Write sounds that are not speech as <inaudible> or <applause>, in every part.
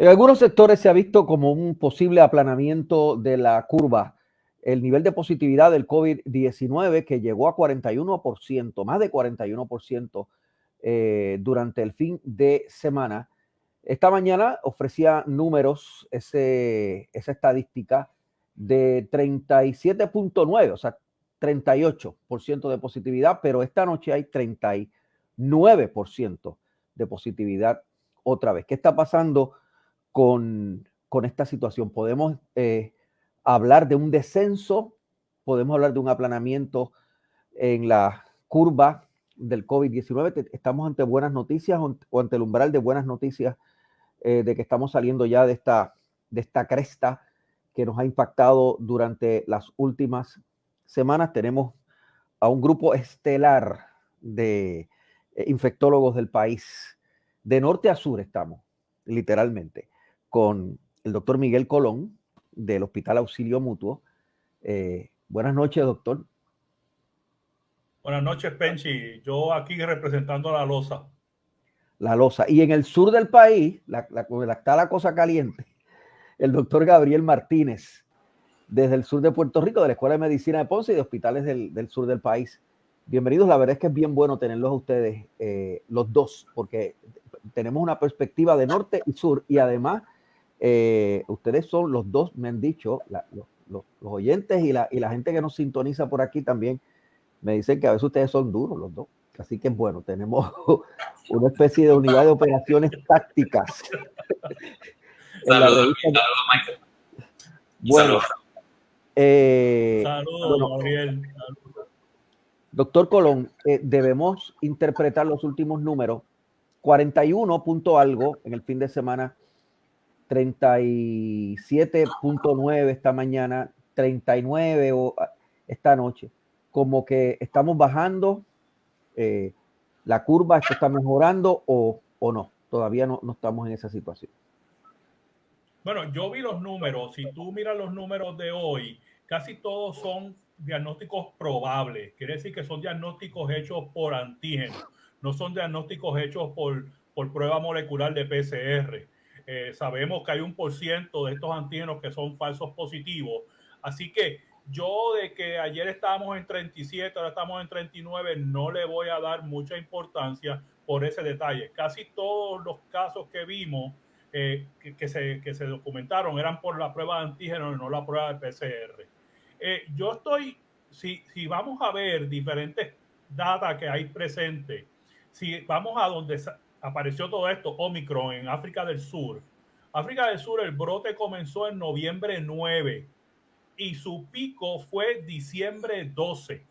En algunos sectores se ha visto como un posible aplanamiento de la curva. El nivel de positividad del COVID-19 que llegó a 41%, más de 41% eh, durante el fin de semana. Esta mañana ofrecía números, ese, esa estadística de 37.9, o sea, 38% de positividad, pero esta noche hay 39% de positividad otra vez. ¿Qué está pasando? Con, esta situación. Podemos eh, hablar de un descenso, podemos hablar de un aplanamiento en la curva del COVID-19. Estamos ante buenas noticias o ante el umbral de buenas noticias eh, de que estamos saliendo ya de esta, de esta cresta que nos ha impactado durante las últimas semanas. Tenemos a un grupo estelar de eh, infectólogos del país. De norte a sur estamos, literalmente con el doctor Miguel Colón del Hospital Auxilio Mutuo. Eh, buenas noches, doctor. Buenas noches, Penchi. Yo aquí representando a la LOSA. La LOSA. Y en el sur del país, la, la, está la cosa caliente, el doctor Gabriel Martínez, desde el sur de Puerto Rico, de la Escuela de Medicina de Ponce y de hospitales del, sur del país. Bienvenidos. La verdad es que es bien bueno tenerlos a ustedes, eh, los dos, porque tenemos una perspectiva de norte y sur y además eh, ustedes son los dos, me han dicho, los, oyentes y la, y la gente que nos sintoniza por aquí también me dicen que a veces ustedes son duros los dos. Así que bueno, tenemos <laughs> una especie de unidad de operaciones tácticas. <laughs> Saludos, saludos, Michael. Bueno, eh, saludos, Gabriel. Doctor Colón, eh, debemos interpretar los últimos números. 41 punto algo en el fin de semana 37.9 esta mañana, 39 ah, esta noche. Como que estamos bajando eh, la curva, esto está mejorando o, no. Todavía no, no estamos en esa situación. Bueno, yo vi los números. Si tú miras los números de hoy, casi todos son diagnósticos probables. Quiere decir que son diagnósticos hechos por antígenos, no son diagnósticos hechos por, por prueba molecular de PCR. Eh, sabemos que hay un por ciento de estos antígenos que son falsos positivos. Así que yo de que ayer estábamos en 37, ahora estamos en 39, no le voy a dar mucha importancia por ese detalle. Casi todos los casos que vimos eh, que, se, que, se, documentaron eran por la prueba de antígenos y no la prueba de PCR. Eh, yo estoy, si, si vamos a ver diferentes datos que hay presentes, si vamos a donde apareció todo esto, Omicron, en África del Sur. África del Sur, el brote comenzó en noviembre 9 y su pico fue diciembre 12.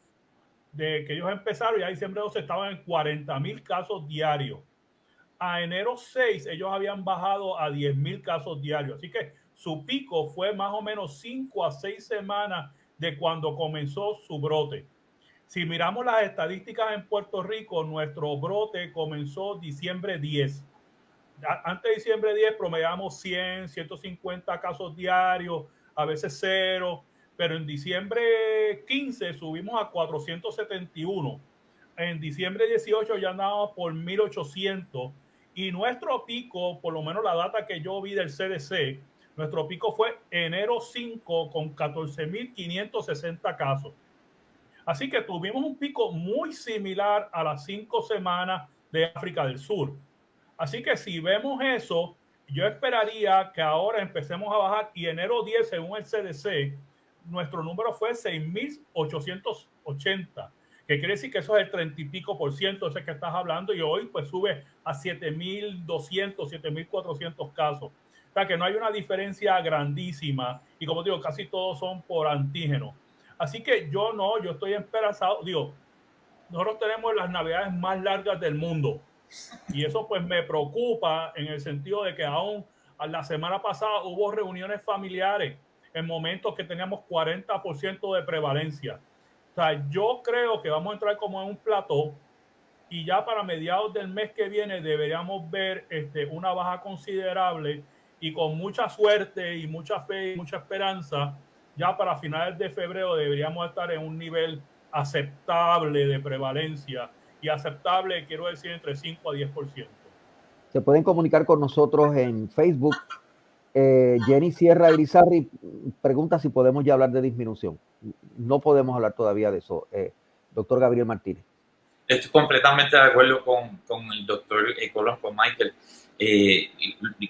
De que ellos empezaron, ya diciembre 12 estaban en 40 mil casos diarios. A enero 6 ellos habían bajado a 10 mil casos diarios. Así que su pico fue más o menos 5 a 6 semanas de cuando comenzó su brote. Si miramos las estadísticas en Puerto Rico, nuestro brote comenzó diciembre 10. Antes de diciembre 10 promediamos 100, 150 casos diarios, a veces cero, pero en diciembre 15 subimos a 471. En diciembre 18 ya andábamos por 1800 y nuestro pico, por lo menos la data que yo vi del CDC, nuestro pico fue enero 5 con 14.560 casos. Así que tuvimos un pico muy similar a las cinco semanas de África del Sur. Así que si vemos eso, yo esperaría que ahora empecemos a bajar y enero 10, según el CDC, nuestro número fue 6.880, que quiere decir que eso es el 30 y pico por ciento ese que estás hablando y hoy pues sube a 7.200, 7.400 casos. O sea que no hay una diferencia grandísima y como digo, casi todos son por antígeno. Así que yo no, yo estoy esperanzado. Digo, nosotros tenemos las navidades más largas del mundo. Y eso pues me preocupa en el sentido de que aún la semana pasada hubo reuniones familiares en momentos que teníamos 40% de prevalencia. O sea, yo creo que vamos a entrar como en un plató y ya para mediados del mes que viene deberíamos ver este, una baja considerable y con mucha suerte y mucha fe y mucha esperanza ya para finales de febrero deberíamos estar en un nivel aceptable de prevalencia y aceptable quiero decir entre 5 a 10%. se pueden comunicar con nosotros en Facebook. Eh, Jenny Sierra Elizarri pregunta si podemos ya hablar de disminución. No podemos hablar todavía de eso. Eh, doctor Gabriel Martínez. Estoy completamente de acuerdo con, con el doctor Colón, con Michael. Eh,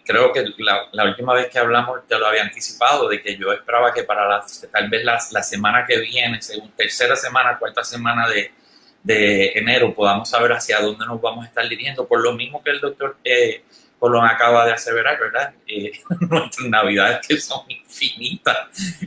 creo que la, última vez que hablamos te lo había anticipado, de que yo esperaba que para la, tal vez la, la semana que viene, según tercera semana, cuarta semana de, de, enero, podamos saber hacia dónde nos vamos a estar dirigiendo. Por lo mismo que el doctor eh, Colón acaba de aseverar, ¿verdad? Eh, <laughs> nuestras navidades que son infinitas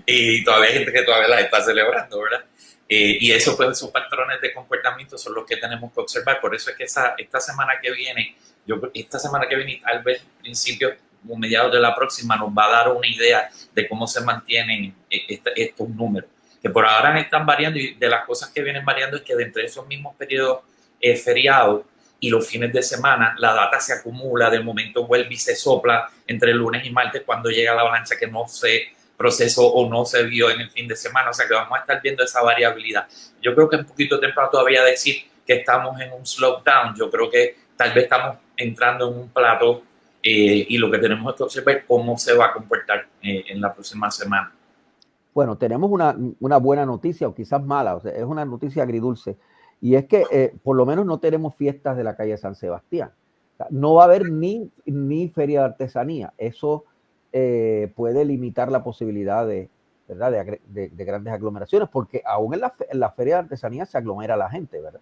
y todavía hay gente que todavía las está celebrando, ¿verdad? Eh, y eso, pues, esos patrones de comportamiento son los que tenemos que observar. Por eso es que esa, esta semana que viene yo esta semana que viene, tal vez principio o mediados de la próxima, nos va a dar una idea de cómo se mantienen e, estos números, que por ahora están variando y de las cosas que vienen variando es que dentro de esos mismos periodos eh, feriados y los fines de semana, la data se acumula, de momento vuelve y se sopla entre lunes y martes cuando llega la avalancha que no se procesó o no se vio en el fin de semana, o sea que vamos a estar viendo esa variabilidad. Yo creo que es un poquito temprano todavía decir que estamos en un slowdown, yo creo que tal vez estamos entrando en un plato eh, y lo que tenemos que observar es cómo se va a comportar eh, en la próxima semana. Bueno, tenemos una, una, buena noticia o quizás mala, o sea, es una noticia agridulce, y es que eh, por lo menos no tenemos fiestas de la calle San Sebastián. no va a haber ni, ni feria de artesanía. Eso puede limitar la posibilidad de, ¿verdad? De, de, grandes aglomeraciones, porque aún en la, en feria de artesanía se aglomera la gente, ¿verdad?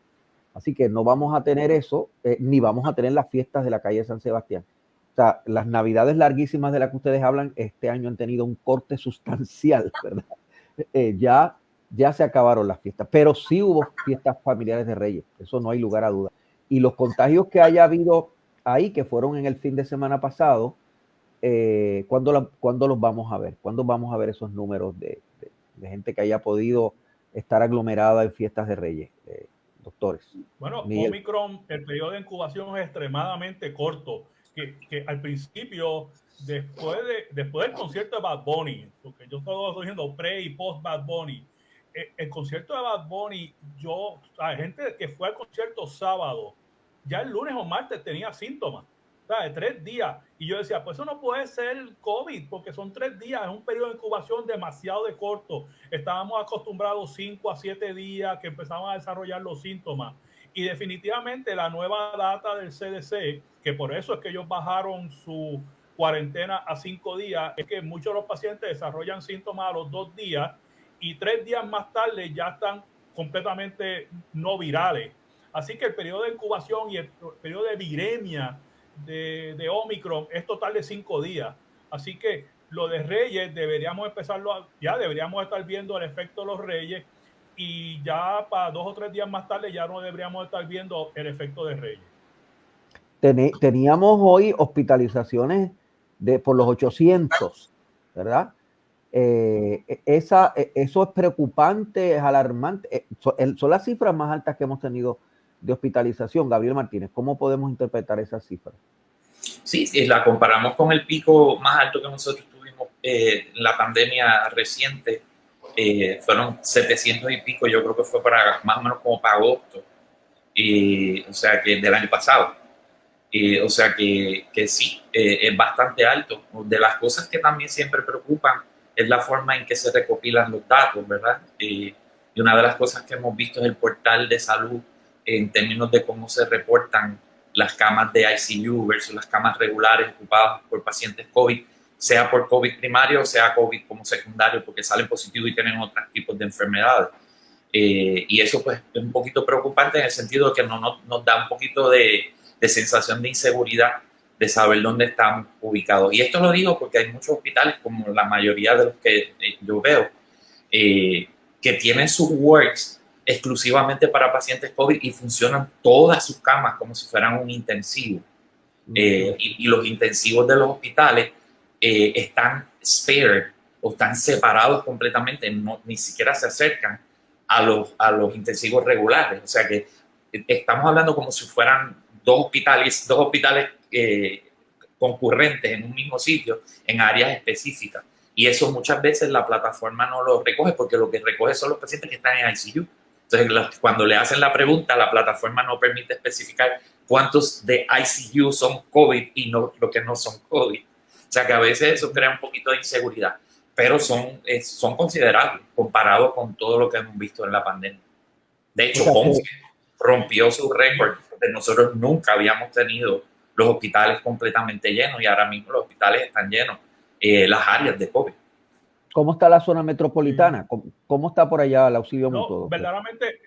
Así que no vamos a tener eso, eh, ni vamos a tener las fiestas de la calle San Sebastián. O sea, las navidades larguísimas de las que ustedes hablan, este año han tenido un corte sustancial, <laughs> ¿verdad? Eh, ya, ya se acabaron las fiestas, pero sí hubo fiestas familiares de Reyes, eso no hay lugar a duda. Y los contagios que haya habido ahí, que fueron en el fin de semana pasado, eh, ¿cuándo, los vamos a ver? ¿Cuándo vamos a ver esos números de, gente que haya podido estar aglomerada en fiestas de Reyes? doctores. Bueno, Omicron, el periodo de incubación es extremadamente corto, que, que al principio, después, de, después del concierto de Bad Bunny, porque yo estaba diciendo pre y post Bad Bunny, eh, el, concierto de Bad Bunny, yo, hay gente que fue al concierto sábado, ya el lunes o martes tenía síntomas de tres días. Y yo decía, pues eso no puede ser COVID, porque son tres días, es un periodo de incubación demasiado de corto. Estábamos acostumbrados cinco a siete días que empezaban a desarrollar los síntomas. Y definitivamente la nueva data del CDC, que por eso es que ellos bajaron su cuarentena a cinco días, es que muchos de los pacientes desarrollan síntomas a los dos días y tres días más tarde ya están completamente no virales. Así que el periodo de incubación y el periodo de viremia de, Omicron es total de cinco días. Así que lo de Reyes deberíamos empezarlo, ya deberíamos estar viendo el efecto de los Reyes y ya para dos o tres días más tarde ya no deberíamos estar viendo el efecto de Reyes. Teníamos hoy hospitalizaciones de por los 800, ¿verdad? Eh, esa, e, eso es preocupante, es alarmante. Eh, son las cifras más altas que hemos tenido de hospitalización. Gabriel Martínez, ¿cómo podemos interpretar esa cifra? Sí, si la comparamos con el pico más alto que nosotros tuvimos eh, en la pandemia reciente, eh, fueron 700 y pico, yo creo que fue para más o menos como para agosto, o sea que del año pasado. O sea que, que sí, eh, es bastante alto. De las cosas que también siempre preocupan es la forma en que se recopilan los datos, ¿verdad? y una de las cosas que hemos visto es el portal de salud en términos de cómo se reportan las camas de ICU versus las camas regulares ocupadas por pacientes COVID, sea por COVID primario sea COVID como secundario, porque salen positivos y tienen otros tipos de enfermedades. Eh, y eso pues es un poquito preocupante en el sentido de que no, nos da un poquito de, de, sensación de inseguridad de saber dónde están ubicados. Y esto lo digo porque hay muchos hospitales, como la mayoría de los que eh, yo veo, eh, que tienen sus works exclusivamente para pacientes COVID y funcionan todas sus camas como si fueran un intensivo. Eh, y, los intensivos de los hospitales eh, están spared o están separados completamente, no, ni siquiera se acercan a los, a los intensivos regulares. O sea que estamos hablando como si fueran dos hospitales, dos hospitales eh, concurrentes en un mismo sitio, en áreas específicas. Y eso muchas veces la plataforma no lo recoge porque lo que recoge son los pacientes que están en ICU. Entonces, cuando le hacen la pregunta, la plataforma no permite especificar cuántos de ICU son COVID y no lo que no son COVID. O sea que a veces eso crea un poquito de inseguridad, pero son, son considerables comparado con todo lo que hemos visto en la pandemia. De hecho, Ponce rompió su récord, de nosotros nunca habíamos tenido los hospitales completamente llenos y ahora mismo los hospitales están llenos, eh, las áreas de COVID. ¿Cómo está la zona metropolitana? ¿Cómo, está por allá el auxilio no, mutuo? Verdaderamente,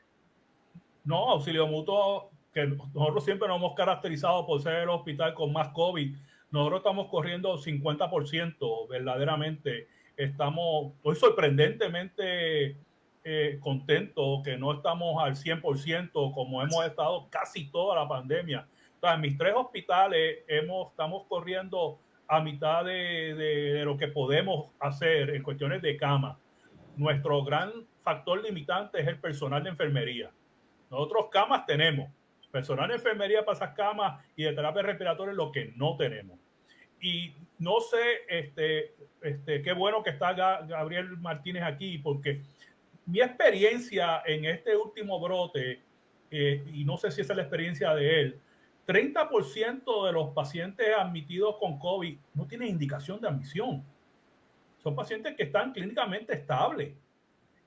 no, auxilio mutuo, que nosotros siempre nos hemos caracterizado por ser el hospital con más COVID. Nosotros estamos corriendo 50%, verdaderamente. Estamos, estoy sorprendentemente eh, contento que no estamos al 100% como hemos estado casi toda la pandemia. en mis tres hospitales hemos, estamos corriendo a mitad de, lo que podemos hacer en cuestiones de cama. Nuestro gran factor limitante es el personal de enfermería. Nosotros camas tenemos, personal de enfermería para esas camas y de terapia respiratoria lo que no tenemos. Y no sé, este, este, qué bueno que está Gabriel Martínez aquí, porque mi experiencia en este último brote, eh, y no sé si esa es la experiencia de él, 30% de los pacientes admitidos con COVID no tienen indicación de admisión. Son pacientes que están clínicamente estables,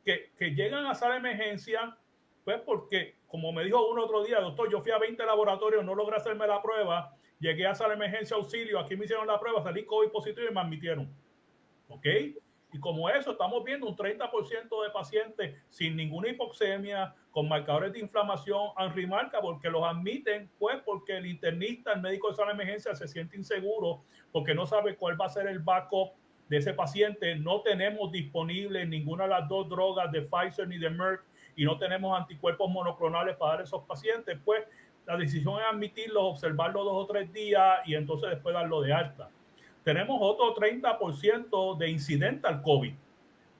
que, que llegan a sala emergencia, pues porque, como me dijo uno otro día, doctor, yo fui a 20 laboratorios, no logré hacerme la prueba, llegué a sala emergencia auxilio, aquí me hicieron la prueba, salí COVID positivo y me admitieron. ¿Ok? Y como eso, estamos viendo un 30% de pacientes sin ninguna hipoxemia, con marcadores de inflamación en rimarca, porque los admiten, pues porque el internista, el médico de sala de emergencia se siente inseguro, porque no sabe cuál va a ser el backup de ese paciente. No tenemos disponible ninguna de las dos drogas de Pfizer ni de Merck y no tenemos anticuerpos monoclonales para dar a esos pacientes, pues la decisión es admitirlos, observarlos dos o tres días y entonces después darlo de alta tenemos otro 30% de incidente al COVID.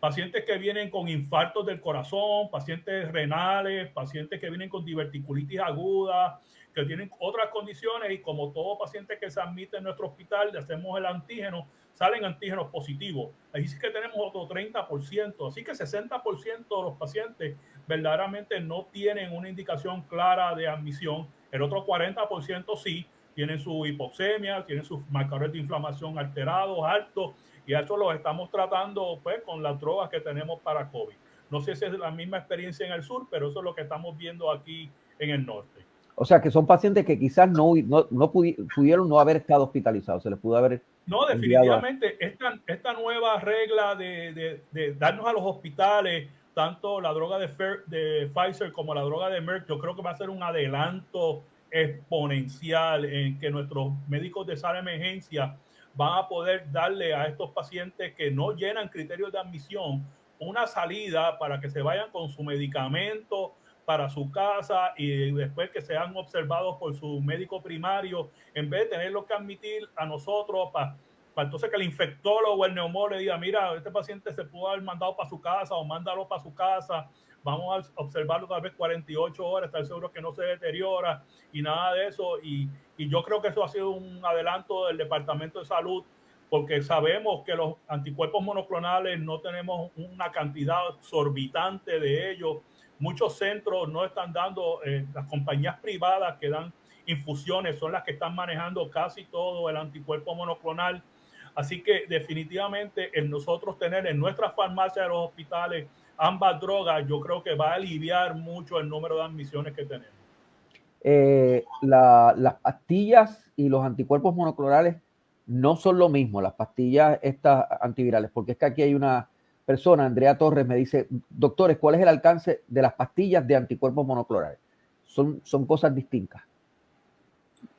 Pacientes que vienen con infartos del corazón, pacientes renales, pacientes que vienen con diverticulitis aguda, que tienen otras condiciones y como todo paciente que se admite en nuestro hospital, le hacemos el antígeno, salen antígenos positivos. Ahí sí que tenemos otro 30%, así que 60% de los pacientes verdaderamente no tienen una indicación clara de admisión, el otro 40% sí, tienen su hipoxemia, tienen sus marcadores de inflamación alterados, altos, y eso lo estamos tratando pues, con las drogas que tenemos para COVID. No sé si es la misma experiencia en el sur, pero eso es lo que estamos viendo aquí en el norte. O sea, que son pacientes que quizás no, no, pudieron no haber estado hospitalizados, se les pudo haber... No, definitivamente, esta, esta nueva regla de, de, de, darnos a los hospitales tanto la droga de, de Pfizer como la droga de Merck, yo creo que va a ser un adelanto exponencial en que nuestros médicos de sala de emergencia van a poder darle a estos pacientes que no llenan criterios de admisión una salida para que se vayan con su medicamento para su casa y después que sean observados por su médico primario, en vez de tenerlo que admitir a nosotros para, entonces que el infectólogo o el neumólogo le diga, mira, este paciente se pudo haber mandado para su casa o mándalo para su casa vamos a observarlo tal vez 48 horas, estar seguro que no se deteriora y nada de eso. Y, y yo creo que eso ha sido un adelanto del Departamento de Salud porque sabemos que los anticuerpos monoclonales no tenemos una cantidad exorbitante de ellos. Muchos centros no están dando, eh, las compañías privadas que dan infusiones son las que están manejando casi todo el anticuerpo monoclonal. Así que definitivamente el nosotros tener en nuestras farmacias de los hospitales ambas drogas, yo creo que va a aliviar mucho el número de admisiones que tenemos. Eh, las pastillas y los anticuerpos monoclonales no son lo mismo, las pastillas estas antivirales, porque es que aquí hay una persona, Andrea Torres, me dice, doctores, ¿cuál es el alcance de las pastillas de anticuerpos monoclonales? Son, son cosas distintas.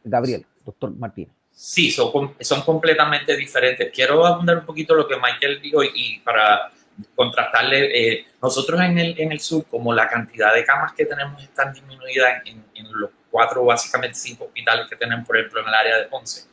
Gabriel, doctor Martínez. Sí, son, son completamente diferentes. Quiero abundar un poquito lo que Michael dijo y para contrastarle, eh, nosotros en el, en el sur, como la cantidad de camas que tenemos están disminuida en, en, los cuatro, básicamente cinco hospitales que tenemos, por ejemplo, en el área de Ponce,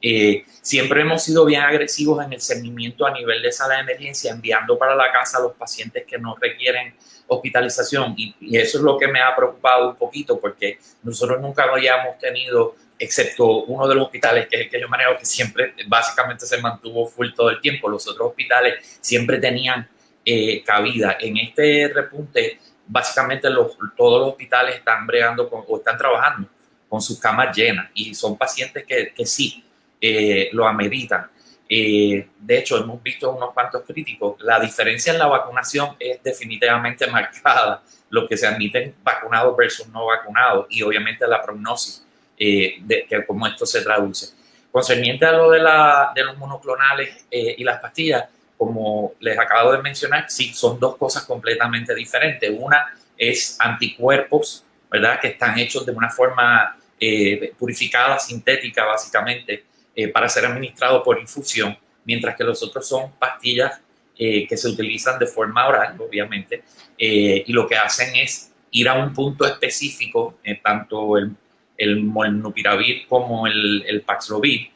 eh, siempre hemos sido bien agresivos en el seguimiento a nivel de sala de emergencia, enviando para la casa a los pacientes que no requieren hospitalización. Y, y eso es lo que me ha preocupado un poquito, porque nosotros nunca habíamos tenido excepto uno de los hospitales que es el que yo manejo, que siempre básicamente se mantuvo full todo el tiempo. Los otros hospitales siempre tenían eh, cabida. En este repunte, básicamente los, todos los hospitales están bregando con, o están trabajando con sus camas llenas y son pacientes que, que sí eh, lo ameritan. Eh, de hecho, hemos visto unos cuantos críticos. La diferencia en la vacunación es definitivamente <laughs> marcada, lo que se admiten vacunados versus no vacunados y obviamente la prognosis eh, de que cómo esto se traduce. Concerniente a lo de, la, de los monoclonales y las pastillas, como les acabo de mencionar, sí, son dos cosas completamente diferentes. Una es anticuerpos, ¿verdad? Que están hechos de una forma eh, purificada, sintética, básicamente, eh, para ser administrado por infusión, mientras que los otros son pastillas eh, que se utilizan de forma oral, obviamente, y lo que hacen es ir a un punto específico, tanto el, el molnupiravir como el, el Paxlovid,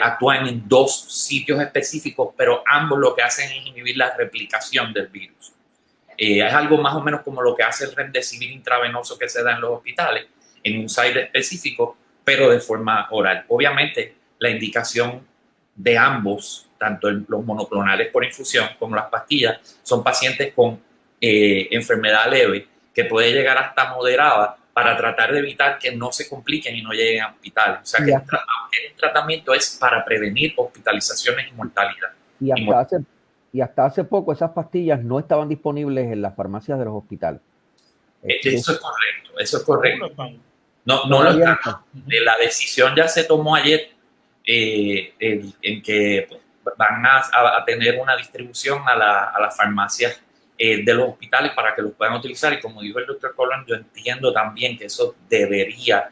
actúan en dos sitios específicos, pero ambos lo que hacen es inhibir la replicación del virus. Eh, es algo más o menos como lo que hace el remdesivir intravenoso que se da en los hospitales, en un site específico, pero de forma oral. Obviamente, la indicación de ambos, tanto los monoclonales por infusión como las pastillas, son pacientes con eh, enfermedad leve que puede llegar hasta moderada para tratar de evitar que no se compliquen y no lleguen a hospital. O sea que el, tratamiento es para prevenir hospitalizaciones y mortalidad. Y hasta hace y hasta hace poco esas pastillas no estaban disponibles en las farmacias de los hospitales. Eh, eso es correcto, eso es correcto. No, no, lo La decisión ya se tomó ayer eh, en, que pues, van a, tener una distribución a, las farmacias eh, de los hospitales para que los puedan utilizar. Y como dijo el doctor Colón, yo entiendo también que eso debería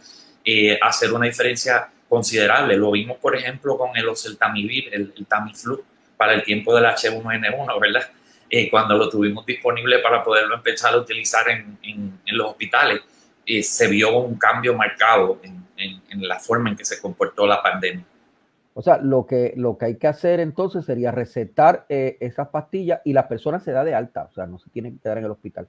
hacer una diferencia considerable. Lo vimos, por ejemplo, con el oseltamivir, el, el Tamiflu, para el tiempo del H1N1, ¿verdad? Eh, cuando lo tuvimos disponible para poderlo empezar a utilizar en, en, los hospitales, eh, se vio un cambio marcado en, en, la forma en que se comportó la pandemia. O sea, lo que, lo que hay que hacer entonces sería recetar eh, esas pastillas y la persona se da de alta, o sea, no se tiene que quedar en el hospital.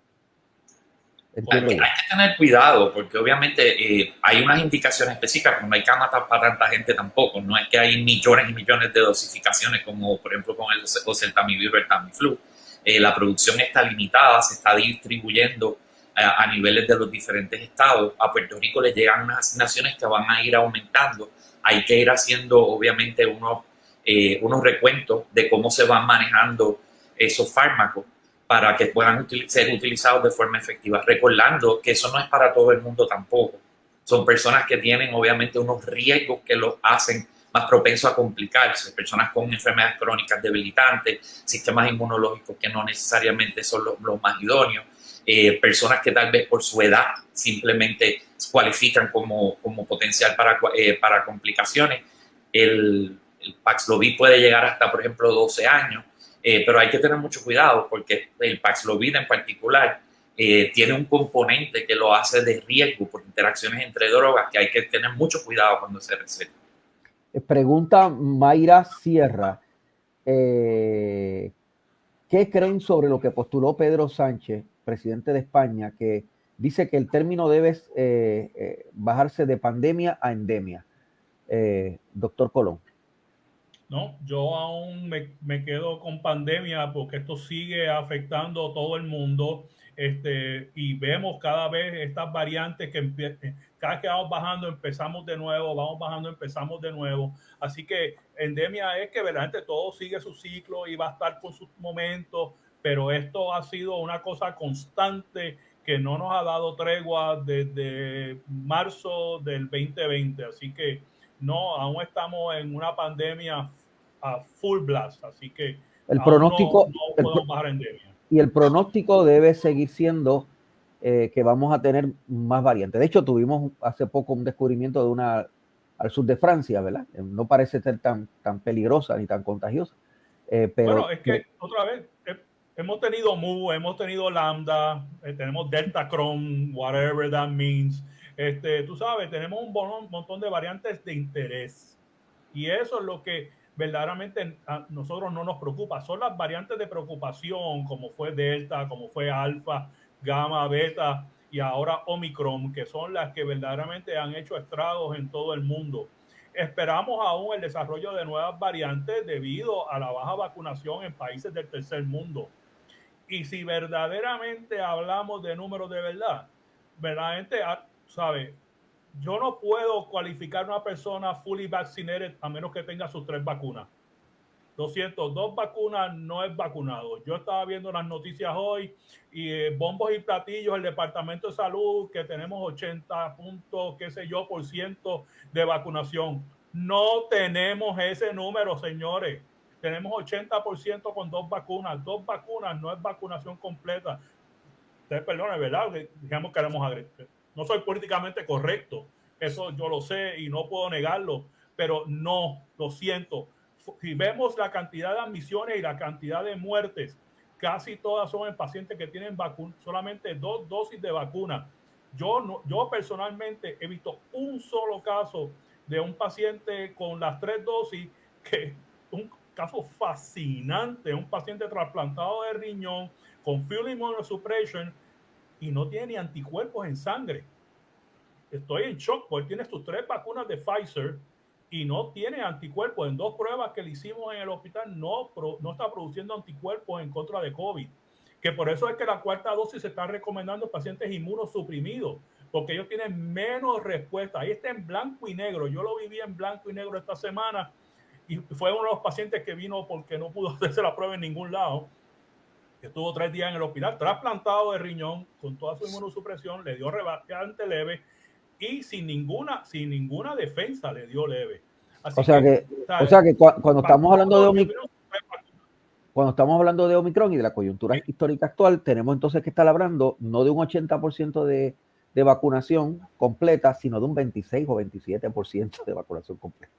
hay, que, tener cuidado porque obviamente hay unas indicaciones específicas, no hay camas para tanta gente tampoco, no es que hay millones y millones de dosificaciones como por ejemplo con el oseltamivir o el Tamiflu. Eh, la producción está limitada, se está distribuyendo eh, a niveles de los diferentes estados. A Puerto Rico le llegan unas asignaciones que van a ir aumentando. Hay que ir haciendo, obviamente, unos, eh, unos recuentos de cómo se van manejando esos fármacos para que puedan ser utilizados de forma efectiva. Recordando que eso no es para todo el mundo tampoco. Son personas que tienen, obviamente, unos riesgos que los hacen más propenso a complicarse, personas con enfermedades crónicas debilitantes, sistemas inmunológicos que no necesariamente son los, más idóneos, eh, personas que tal vez por su edad simplemente cualifican como, como potencial para, eh, para complicaciones. El, el, Paxlovid puede llegar hasta, por ejemplo, 12 años, eh, pero hay que tener mucho cuidado porque el Paxlovid en particular tiene un componente que lo hace de riesgo por interacciones entre drogas que hay que tener mucho cuidado cuando se receta. Pregunta Mayra Sierra. Eh, ¿Qué creen sobre lo que postuló Pedro Sánchez, presidente de España, que dice que el término debe eh, eh, bajarse de pandemia a endemia? doctor Colón. No, yo aún me, me, quedo con pandemia porque esto sigue afectando a todo el mundo este, y vemos cada vez estas variantes que cada vez que vamos bajando empezamos de nuevo, vamos bajando, empezamos de nuevo. Así que endemia es que verdaderamente todo sigue su ciclo y va a estar con sus momentos, pero esto ha sido una cosa constante que no nos ha dado tregua desde marzo del 2020. Así que no, aún estamos en una pandemia a full blast. Así que el pronóstico no, bajar endemia y el pronóstico debe seguir siendo eh, que vamos a tener más variantes. De hecho, tuvimos hace poco un descubrimiento de una al sur de Francia, ¿verdad? Eh, no parece ser tan, tan peligrosa ni tan contagiosa. Eh, pero, bueno, es que otra vez, hemos tenido Mu, hemos tenido Lambda, tenemos Delta Chrome, whatever that means. Este, tú sabes, tenemos un montón de variantes de interés. Y eso es lo que verdaderamente a nosotros no nos preocupa. Son las variantes de preocupación, como fue Delta, como fue Alfa, Gamma, Beta y ahora Omicron, que son las que verdaderamente han hecho estragos en todo el mundo. Esperamos aún el desarrollo de nuevas variantes debido a la baja vacunación en países del tercer mundo. Y si verdaderamente hablamos de números de verdad, verdaderamente, ah, ¿sabe? yo no puedo cualificar a una persona fully vaccinated a menos que tenga sus tres vacunas. 202 vacunas no es vacunado. Yo estaba viendo las noticias hoy y eh, bombos y platillos, el Departamento de Salud, que tenemos 80 puntos, qué sé yo, por ciento de vacunación. No tenemos ese número, señores. Tenemos 80% con dos vacunas. Dos vacunas no es vacunación completa. Ustedes perdonen, ¿verdad? Digamos que queremos agregar. No soy políticamente correcto. Eso yo lo sé y no puedo negarlo. Pero no, lo siento si vemos la cantidad de admisiones y la cantidad de muertes, casi todas son en pacientes que tienen solamente dos dosis de vacuna. Yo, no, yo personalmente he visto un solo caso de un paciente con las tres dosis, que un caso fascinante, un paciente trasplantado de riñón con fuel immunosuppression y no tiene ni anticuerpos en sangre. Estoy en shock porque tiene sus tres vacunas de Pfizer, y no tiene anticuerpos. En dos pruebas que le hicimos en el hospital no, no está produciendo anticuerpos en contra de COVID. Que por eso es que la cuarta dosis se está recomendando a pacientes inmunosuprimidos, porque ellos tienen menos respuesta. Ahí está en blanco y negro. Yo lo viví en blanco y negro esta semana y fue uno de los pacientes que vino porque no pudo <laughs> hacerse la prueba en ningún lado. Estuvo tres días en el hospital, trasplantado de riñón con toda su inmunosupresión, le dio rebate leve y sin ninguna, sin ninguna defensa le dio leve. o, sea que, o sea que cuando estamos hablando de Omicron, cuando estamos hablando de Omicron y de la coyuntura histórica actual, tenemos entonces que estar hablando no de un 80% de, de vacunación completa, sino de un 26 o 27% de vacunación completa.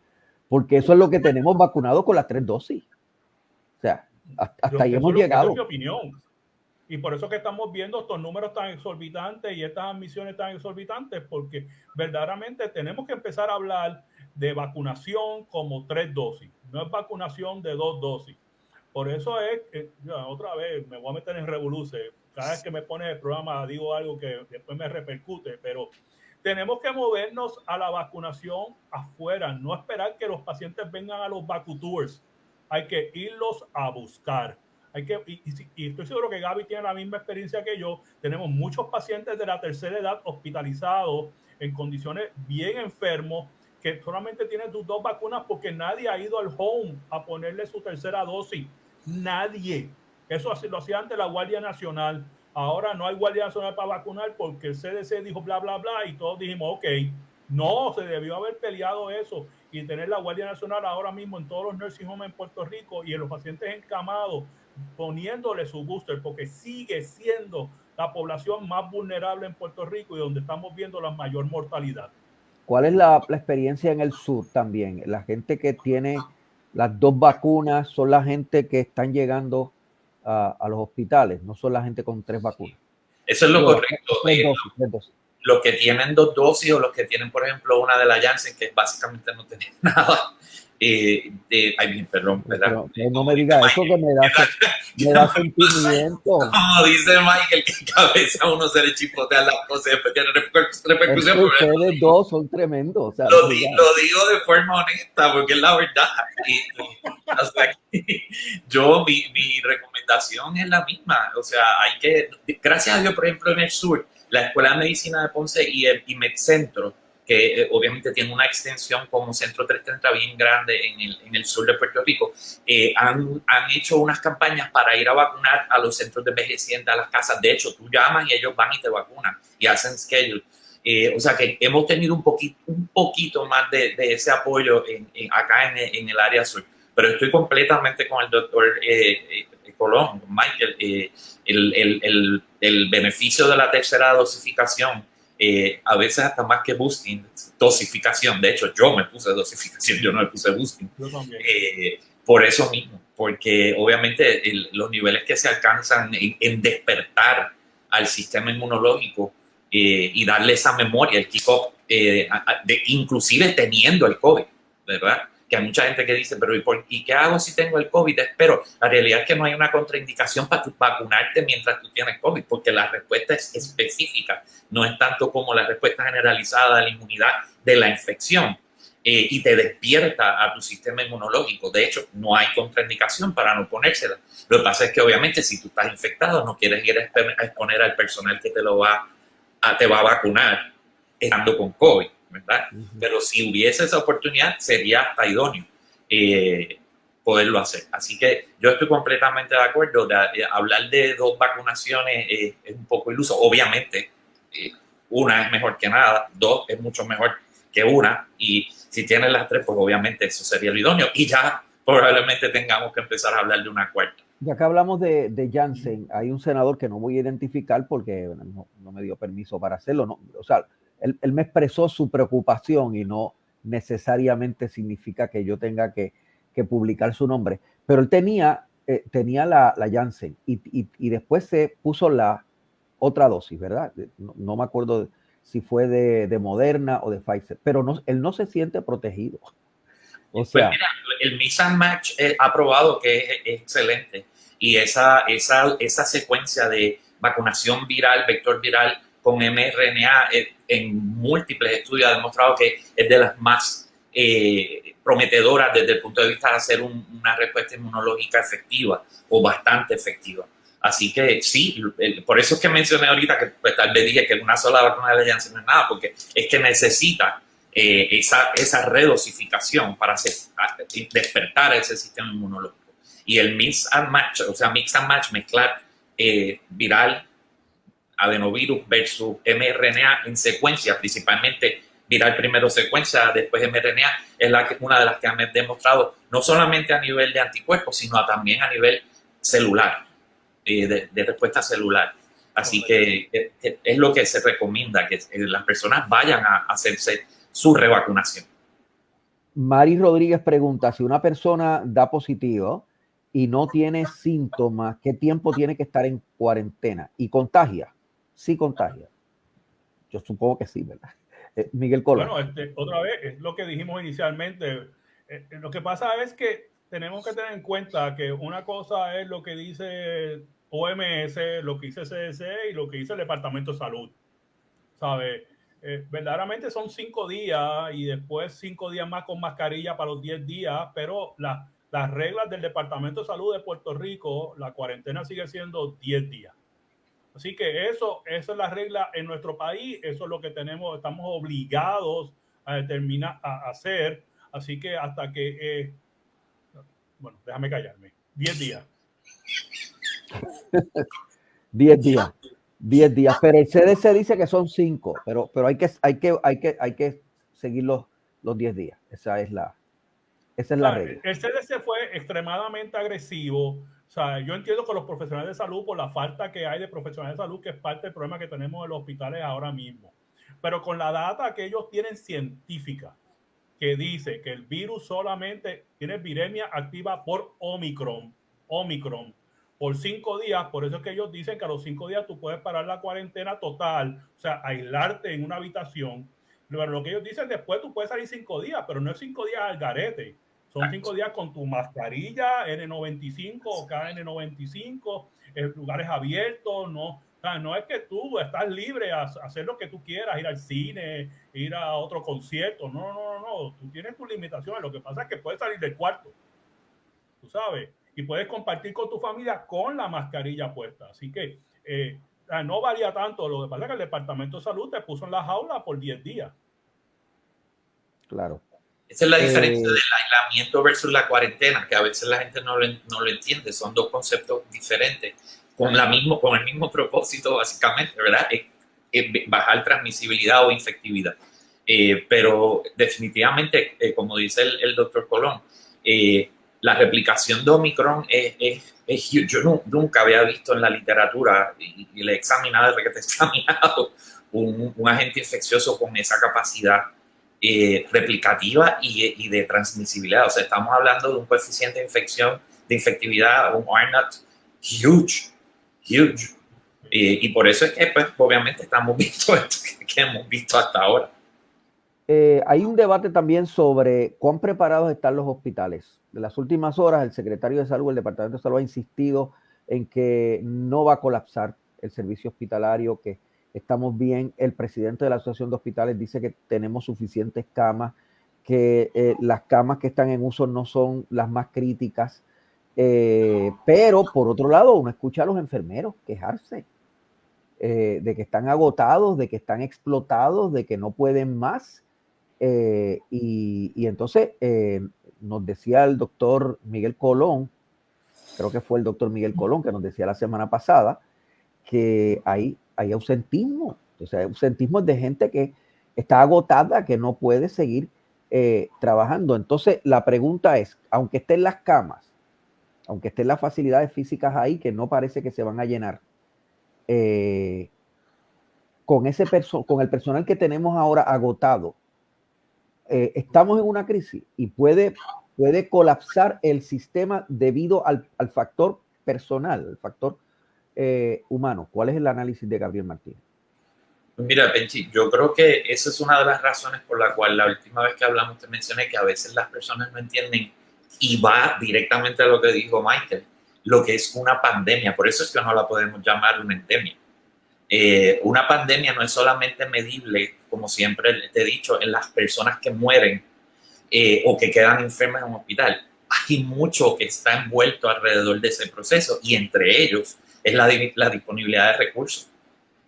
Porque eso es lo que tenemos vacunado con las tres dosis. O sea, hasta, ahí hemos llegado. mi opinión. Y por eso que estamos viendo estos números tan exorbitantes y estas admisiones tan exorbitantes, porque verdaderamente tenemos que empezar a hablar de vacunación como tres dosis, no es vacunación de dos dosis. Por eso es, que, otra vez me voy a meter en revolución. Cada vez que me pone el programa digo algo que después me repercute, pero tenemos que movernos a la vacunación afuera, no esperar que los pacientes vengan a los vacutours. Hay que irlos a buscar. Hay que, y, estoy seguro que Gaby tiene la misma experiencia que yo. Tenemos muchos pacientes de la tercera edad hospitalizados en condiciones bien enfermos que solamente tienen sus dos vacunas porque nadie ha ido al home a ponerle su tercera dosis. Nadie. Eso lo hacía antes la Guardia Nacional. Ahora no hay Guardia Nacional para vacunar porque el CDC dijo bla, bla, bla y todos dijimos, ok, no, se debió haber peleado eso y tener la Guardia Nacional ahora mismo en todos los nursing homes en Puerto Rico y en los pacientes encamados poniéndole su booster porque sigue siendo la población más vulnerable en Puerto Rico y donde estamos viendo la mayor mortalidad. ¿Cuál es la, experiencia en el sur también? La gente que tiene las dos vacunas son la gente que están llegando a, los hospitales, no son la gente con tres vacunas. Eso es lo correcto. Eh, los que tienen dos dosis o los que tienen, por ejemplo, una de la Janssen, que básicamente no tienen <laughs> nada, eh, de, ay, perdón, ¿verdad? no me diga eso que me da, me da <laughs> sentimiento. Como dice Michael, que cabeza uno se le chipotea las cosas y después tiene repercusión. Ustedes dos son tremendos. O sea, lo, di, lo, digo de forma honesta porque es la verdad. Y, o sea, yo, mi, mi recomendación es la misma. O sea, hay que, gracias a Dios, por ejemplo, en el sur, la Escuela de Medicina de Ponce y el y MedCentro, que eh, obviamente tiene una extensión como Centro 330 bien grande en el, en el sur de Puerto Rico, eh, han, han, hecho unas campañas para ir a vacunar a los centros de envejecientes, a las casas. De hecho, tú llamas y ellos van y te vacunan y hacen schedule. Eh, o sea que hemos tenido un poquito, un poquito más de, de ese apoyo en, acá en, en, el área sur. Pero estoy completamente con el doctor Colón, Michael. El, el, el, el beneficio de la tercera dosificación eh, a veces hasta más que boosting, dosificación. De hecho, yo me puse dosificación, yo no me puse boosting. Eh, por eso mismo, porque obviamente los niveles que se alcanzan en, despertar al sistema inmunológico eh, y darle esa memoria, el kickoff, de, inclusive teniendo el COVID, ¿verdad? Que hay mucha gente que dice, pero ¿y, por, ¿y qué hago si tengo el COVID? Espero. La realidad es que no hay una contraindicación para vacunarte mientras tú tienes COVID, porque la respuesta es específica, no es tanto como la respuesta generalizada de la inmunidad de la infección. Eh, y te despierta a tu sistema inmunológico. De hecho, no hay contraindicación para no ponérsela. Lo que pasa es que obviamente si tú estás infectado, no quieres ir a exponer al personal que te lo va te va a vacunar estando con COVID. ¿Verdad? Pero si hubiese esa oportunidad, sería hasta idóneo eh, poderlo hacer. Así que yo estoy completamente de acuerdo. De, hablar de dos vacunaciones es un poco iluso. Obviamente, eh, una es mejor que nada, dos es mucho mejor que una, y si tienes las tres, pues obviamente eso sería lo idóneo. Y ya probablemente tengamos que empezar a hablar de una cuarta. Ya que hablamos de, de Janssen, hay un senador que no voy a identificar porque no, no me dio permiso para hacerlo. No, o sea, él, él, me expresó su preocupación y no necesariamente significa que yo tenga que, que publicar su nombre. Pero él tenía, eh, tenía la, la Janssen y, y, y, después se puso la otra dosis, ¿verdad? No, no me acuerdo si fue de, de, Moderna o de Pfizer, pero no, él no se siente protegido. O pues sea, mira, el Mix and Match eh, ha probado que es, es, excelente y esa, esa, esa secuencia de vacunación viral, vector viral con mRNA eh, en múltiples estudios ha demostrado que es de las más eh, prometedoras desde el punto de vista de hacer un, una respuesta inmunológica efectiva o bastante efectiva. Así que sí, por eso es que mencioné ahorita que pues, tal vez dije que una sola vacuna de Janssen no es nada, porque es que necesita eh, esa, esa redosificación para hacer, despertar ese sistema inmunológico. Y el mix and match, o sea, mix and match, mezclar eh, viral, adenovirus versus mRNA en secuencia, principalmente viral primero secuencia, después mRNA, es la que, una de las que han demostrado, no solamente a nivel de anticuerpos, sino también a nivel celular, eh, de, de, respuesta celular. Así que, que, es lo que se recomienda, que las personas vayan a hacerse su revacunación. Mari Rodríguez pregunta, si una persona da positivo y no tiene síntomas, ¿qué tiempo tiene que estar en cuarentena? ¿Y contagia? Sí contagia. Yo supongo que sí, ¿verdad? <laughs> Eh, Miguel Cola. Bueno, este, otra vez, es lo que dijimos inicialmente. Eh, eh, lo que pasa es que tenemos que tener en cuenta que una cosa es lo que dice OMS, lo que dice CDC y lo que dice el Departamento de Salud. ¿Sabe? Verdaderamente son cinco días y después cinco días más con mascarilla para los diez días, pero la, las reglas del Departamento de Salud de Puerto Rico, la cuarentena sigue siendo diez días. Así que eso, esa es la regla en nuestro país, eso es lo que tenemos, estamos obligados a determinar, a hacer. Así que hasta que, eh, bueno, déjame callarme, diez días. <laughs> diez días. 10 días, pero el CDC dice que son 5, pero, pero hay, que, hay, que, hay, que, hay que seguir los, los 10 días. Esa es la, esa es la regla. El CDC fue extremadamente agresivo. Sea, yo entiendo que los profesionales de salud, por la falta que hay de profesionales de salud, que es parte del problema que tenemos en los hospitales ahora mismo. Pero con la data que ellos tienen científica, que dice que el virus solamente tiene viremia activa por Omicron, Omicron, por cinco días. Por eso es que ellos dicen que a los cinco días tú puedes parar la cuarentena total, o sea, aislarte en una habitación. Pero lo que ellos dicen después tú puedes salir cinco días, pero no es cinco días al garete. Son cinco días con tu mascarilla N95 o KN95, en lugares abiertos, no, o sea, no es que tú estás libre a hacer lo que tú quieras, ir al cine, ir a otro concierto. No, no, no, no. Tú tienes tus limitaciones. Lo que pasa es que puedes salir del cuarto. Tú sabes y puedes compartir con tu familia con la mascarilla puesta. Así que eh, no varía tanto. Lo que pasa es que el Departamento de Salud te puso en la jaula por 10 días. Claro. Esa es la diferencia eh, del aislamiento versus la cuarentena, que a veces la gente no lo, no lo entiende. Son dos conceptos diferentes, con, la mismo, con el mismo propósito, básicamente, ¿verdad? Es, es bajar transmisibilidad o infectividad. Eh, pero definitivamente, eh, como dice el, el doctor Colón, eh, la replicación de Omicron es, es, es Yo no, nunca había visto en la literatura, y, y le he examinado desde que te he <laughs> examinado, un, un, agente infeccioso con esa capacidad eh, replicativa y, de transmisibilidad. O sea, estamos hablando de un coeficiente de infección, de infectividad, un R-naught huge, huge. Eh, y por eso es que, pues, obviamente estamos <laughs> viendo esto que, hemos visto hasta ahora. Eh, hay un debate también sobre cuán preparados están los hospitales. De las últimas horas, el secretario de Salud, el Departamento de Salud, ha insistido en que no va a colapsar el servicio hospitalario, que estamos bien. El presidente de la Asociación de Hospitales dice que tenemos suficientes camas, que eh, las camas que están en uso no son las más críticas. Eh, pero por otro lado, uno escucha a los enfermeros quejarse eh, de que están agotados, de que están explotados, de que no pueden más y, entonces nos decía el doctor Miguel Colón, creo que fue el doctor Miguel Colón que nos decía la semana pasada, que hay, hay ausentismo. O sea, ausentismo de gente que está agotada, que no puede seguir eh, trabajando. Entonces, la pregunta es, aunque estén las camas, aunque estén las facilidades físicas ahí, que no parece que se van a llenar, eh, con, ese con el personal que tenemos ahora agotado, eh, estamos en una crisis y puede, puede colapsar el sistema debido al, al factor personal, el factor humano. ¿Cuál es el análisis de Gabriel Martínez? Mira, Benji, yo creo que esa es una de las razones por la cual la última vez que hablamos te mencioné que a veces las personas no entienden y va directamente a lo que dijo Michael, lo que es una pandemia. Por eso es que no la podemos llamar una endemia. Eh, una pandemia no es solamente medible, como siempre te he dicho, en las personas que mueren eh, o que quedan enfermas en un hospital. Hay mucho que está envuelto alrededor de ese proceso y entre ellos es la, la disponibilidad de recursos.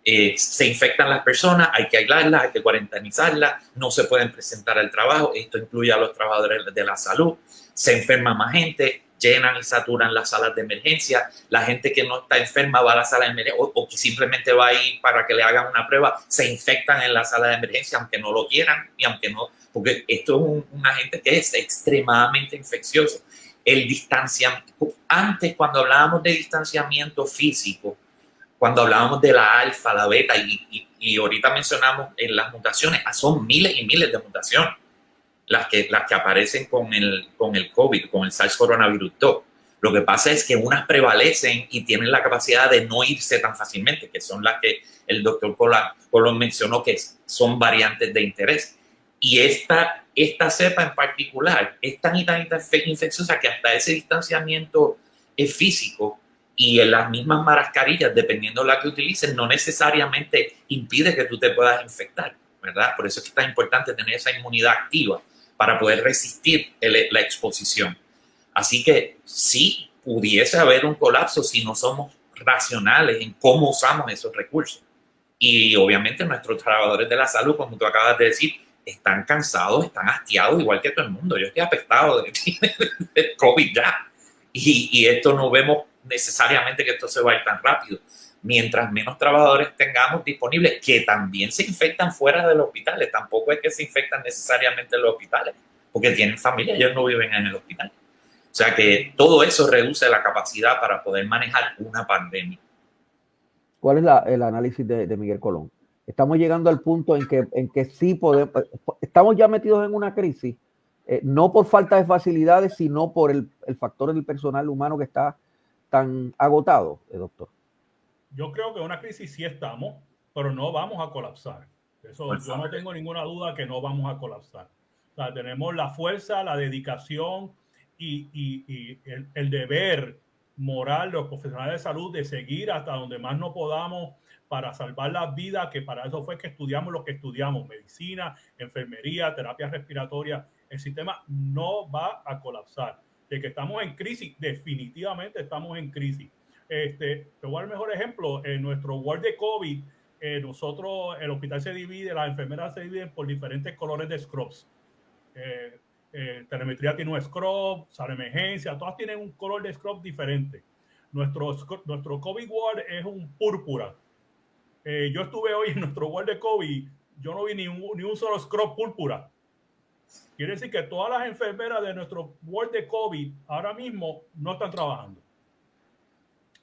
Eh, se infectan las personas, hay que aislarlas, hay que cuarentenizarlas, no se pueden presentar al trabajo, esto incluye a los trabajadores de la salud, se enferma más gente, llenan y saturan las salas de emergencia, la gente que no está enferma va a la sala de emergencia o, que simplemente va a ir para que le hagan una prueba, se infectan en la sala de emergencia aunque no lo quieran y aunque no, porque esto es un, un agente que es extremadamente infeccioso. El distanciamiento, antes cuando hablábamos de distanciamiento físico, cuando hablábamos de la alfa, la beta, y, y, ahorita mencionamos en las mutaciones, ah, son miles y miles de mutaciones las que, las que aparecen con el, con el COVID, con el SARS coronavirus 2. Lo que pasa es que unas prevalecen y tienen la capacidad de no irse tan fácilmente, que son las que el doctor Colón mencionó que son variantes de interés. Y esta, esta cepa en particular es tan y tan infecciosa que hasta ese distanciamiento físico y en las mismas mascarillas, dependiendo de la que utilices, no necesariamente impide que tú te puedas infectar, ¿verdad? Por eso es que es tan importante tener esa inmunidad activa para poder resistir la exposición. Así que sí pudiese haber un colapso si no somos racionales en cómo usamos esos recursos. Y obviamente nuestros trabajadores de la salud, como tú acabas de decir, están cansados, están hastiados, igual que todo el mundo. Yo estoy apestado <laughs> de, COVID ya. Y, y esto no vemos necesariamente que esto se va a ir tan rápido. Mientras menos trabajadores tengamos disponibles, que también se infectan fuera de los hospitales, tampoco es que se infectan necesariamente en los hospitales, porque tienen familia, ellos no viven en el hospital. O sea que todo eso reduce la capacidad para poder manejar una pandemia. ¿Cuál es el análisis de, Miguel Colón? Estamos llegando al punto en que, en que sí podemos, estamos ya metidos en una crisis, eh, no por falta de facilidades, sino por el, el factor del personal humano que está tan agotado, eh, doctor? Yo creo que una crisis sí estamos, pero no vamos a colapsar. Eso pues yo no tengo ninguna duda que no vamos a colapsar. O sea, tenemos la fuerza, la dedicación y, y, el, el, deber moral los profesionales de salud de seguir hasta donde más no podamos para salvar las vidas, que para eso fue que estudiamos lo que estudiamos, medicina, enfermería, terapia respiratoria. El sistema no va a colapsar de que estamos en crisis, definitivamente estamos en crisis. Este, te voy a dar el mejor ejemplo, en nuestro ward de COVID, eh, nosotros, el hospital se divide, las enfermeras se dividen por diferentes colores de scrubs. Eh, eh, telemetría tiene un scrub, sala emergencia, todas tienen un color de scrub diferente. Nuestro, nuestro COVID ward es un púrpura. yo estuve hoy en <laughs> nuestro ward de COVID, yo no vi ni un, ni un solo scrub púrpura. Quiere decir que todas las enfermeras de nuestro ward de COVID ahora mismo no están trabajando.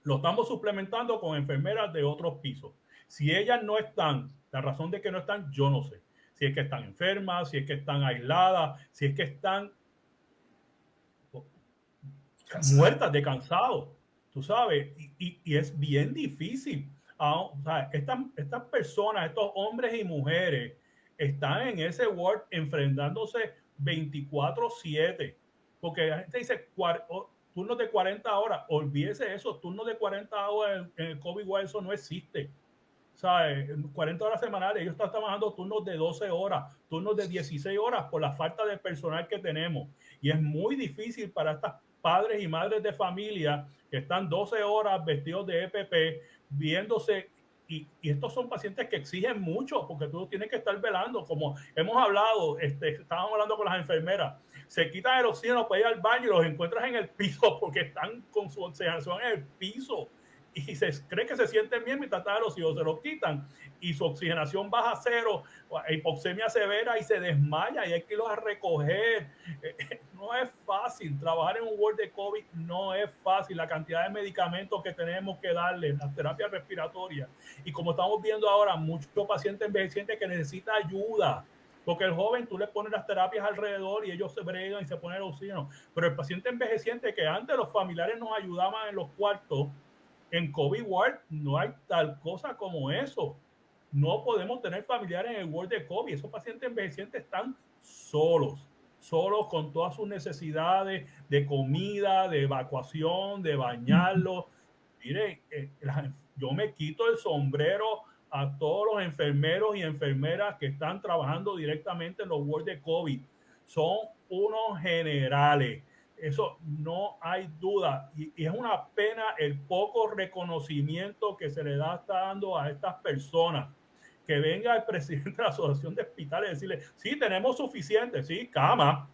Lo estamos suplementando con enfermeras de otros pisos. Si ellas no están, la razón de que no están, yo no sé. Si es que están enfermas, si es que están aisladas, si es que están muertas de cansado, tú sabes, y, es bien difícil. Ah, estas, estas personas, estos hombres y mujeres están en ese Word enfrentándose 24/7. Porque la gente dice turnos de 40 horas. Olvídese eso, turnos de 40 horas en, el COVID eso no existe. Sea, 40 horas semanales, ellos están trabajando turnos de 12 horas, turnos de 16 horas por la falta de personal que tenemos. Y es muy difícil para estas padres y madres de familia que están 12 horas vestidos de EPP, viéndose y, estos son pacientes que exigen mucho porque tú tienes que estar velando, como hemos hablado, este, estábamos hablando con las enfermeras, se quitan el oxígeno para ir al baño y los encuentras en el piso <laughs> porque están con su oxigenación en el piso y se cree que se sienten bien mientras están los se los quitan y su oxigenación baja a cero, hipoxemia severa y se desmaya y hay que irlos a recoger. No es fácil, trabajar en un ward de COVID no es fácil, la cantidad de medicamentos que tenemos que darle, las terapias respiratorias y como estamos viendo ahora, muchos pacientes envejecientes que necesitan ayuda. Porque el joven tú le pones las terapias alrededor y ellos se bregan y se ponen el oxígeno. Pero el paciente envejeciente que antes los familiares nos ayudaban en los cuartos, en COVID Ward no hay tal cosa como eso. No podemos tener familiares en el Ward de COVID. Esos pacientes envejecientes están solos, solos con todas sus necesidades de comida, de evacuación, de bañarlos. Mire, eh, yo me quito el sombrero a todos los enfermeros y enfermeras que están trabajando directamente en los wards de COVID. Son unos generales eso no hay duda. Y, es una pena el poco reconocimiento que se le da está dando a estas personas. Que venga el presidente de la Asociación de Hospitales y decirle, sí, tenemos suficiente, sí, cama,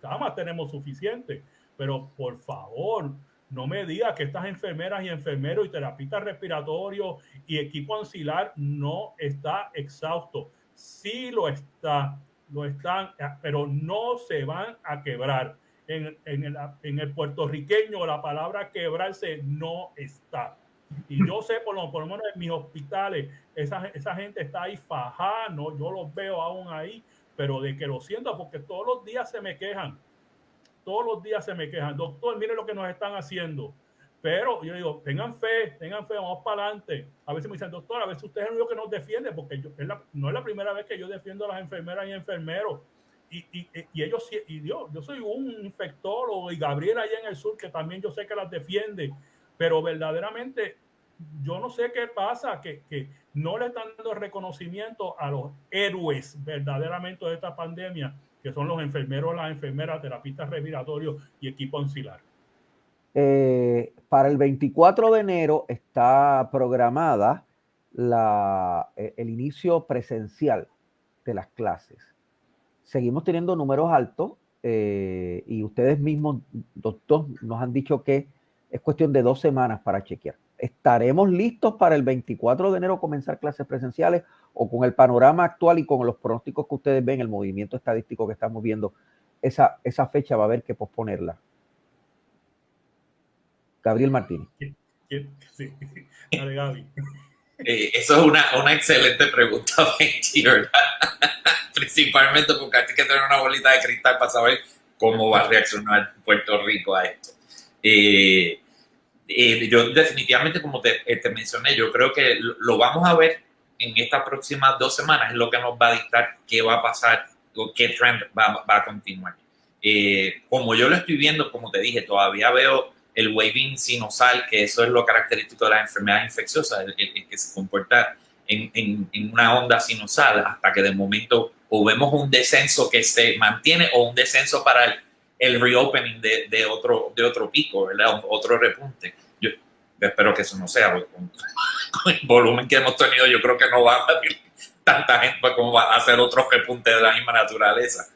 cama tenemos suficiente, pero por favor, no me diga que estas enfermeras y enfermeros y terapistas respiratorios y equipo ancilar no está exhausto. Sí lo está, lo están, pero no se van a quebrar en, en, el, en el puertorriqueño la palabra quebrarse no está. Y yo sé, por lo, por lo menos en mis hospitales, esa, esa gente está ahí fajada, no, yo los veo aún ahí, pero de que lo siento, porque todos los días se me quejan, todos los días se me quejan, doctor, mire lo que nos están haciendo. Pero yo digo, tengan fe, tengan fe, vamos para adelante. A veces me dicen, doctor, a veces usted es el único que nos defiende, porque yo, no es la primera vez que yo defiendo a las enfermeras y enfermeros y, y, ellos, y yo, yo soy un infectólogo y Gabriel allá en el sur, que también yo sé que las defiende, pero verdaderamente yo no sé qué pasa, que, que no le están dando reconocimiento a los héroes verdaderamente de esta pandemia, que son los enfermeros, las enfermeras, terapistas respiratorios y equipo auxiliar. Eh, para el 24 de enero está programada la, eh, el inicio presencial de las clases seguimos teniendo números altos eh, y ustedes mismos, doctor, nos han dicho que es cuestión de dos semanas para chequear. ¿Estaremos listos para el 24 de enero comenzar clases presenciales o con el panorama actual y con los pronósticos que ustedes ven, el movimiento estadístico que estamos viendo, esa, esa fecha va a haber que posponerla? Gabriel Martínez. Sí, <laughs> Gaby. Eh, eso es una, una excelente pregunta, <laughs> ¿verdad? principalmente porque hay que tener una bolita de cristal para saber cómo va a reaccionar Puerto Rico a esto. Eh, eh, yo definitivamente, como te, eh, te, mencioné, yo creo que lo vamos a ver en estas próximas dos semanas, es lo que nos va a dictar qué va a pasar o qué trend va a continuar. como yo lo estoy viendo, como te dije, todavía veo el waving sinosal, que eso es lo característico de las enfermedades infecciosas, el, el que se comporta en, en, en, una onda sinusal hasta que de momento o vemos un descenso que se mantiene o un descenso para el, el reopening de, de, otro, de otro pico, ¿verdad? Otro repunte. Yo espero que eso no sea, <laughs> con, el volumen que hemos tenido, yo creo que no va a haber tanta gente como va a hacer otro repunte de la misma naturaleza.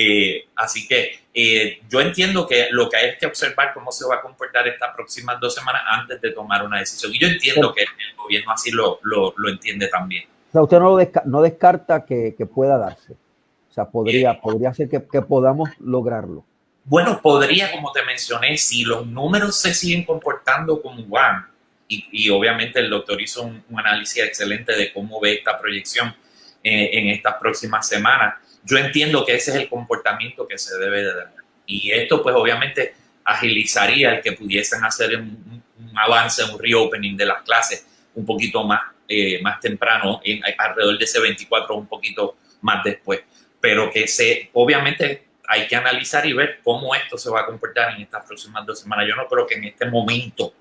Eh, así que eh, yo entiendo que lo que hay es que observar cómo se va a comportar estas próximas dos semanas antes de tomar una decisión. Y yo entiendo que el gobierno así lo, lo, lo entiende también. O sea, usted no, desca no descarta que, que, pueda darse. O sea, podría, eh, podría ser que, que, podamos lograrlo. Bueno, podría, como te mencioné, si los números se siguen comportando como van, y, y obviamente el doctor hizo un, un, análisis excelente de cómo ve esta proyección eh, en estas próximas semanas, yo entiendo que ese es el comportamiento que se debe de dar. Y esto, pues, obviamente agilizaría el que pudiesen hacer un, avance, un reopening de las clases un poquito más eh, más temprano, en, alrededor de ese 24 un poquito más después. Pero que se, obviamente hay que analizar y ver cómo esto se va a comportar en estas próximas dos semanas. Yo no creo que en este momento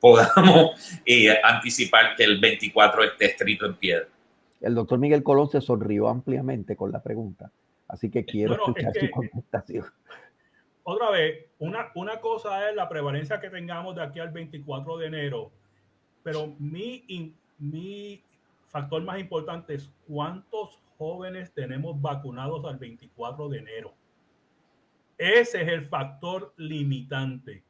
podamos eh, anticipar que el 24 esté escrito en piedra. El doctor Miguel Colón se sonrió ampliamente con la pregunta, así que quiero escuchar su contestación. Otra vez, una, una cosa es la prevalencia que tengamos de aquí al 24 de enero, pero mi, mi factor más importante es cuántos jóvenes tenemos vacunados al 24 de enero. Ese es el factor limitante.